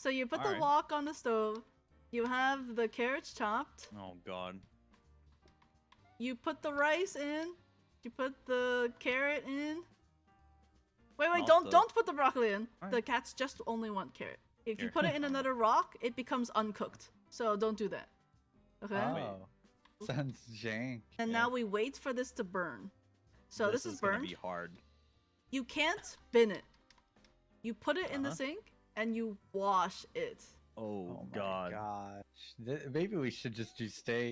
So you put the Alright. wok on the stove. You have the carrots chopped. Oh god. You put the rice in. You put the carrot in. Wait, wait, Not don't the- don't put the broccoli in. The cats just only want carrot. If you put it in another rock, it becomes uncooked. So don't do that. Okay? Wait. Oh, sounds jank. and yeah. now we wait for this to burn. So this, is, gonna be hard. You can't bin it. You put it in the Uh-huh. sink and you wash it. Oh, Oh my god. gosh. Th- Maybe we should just do steak.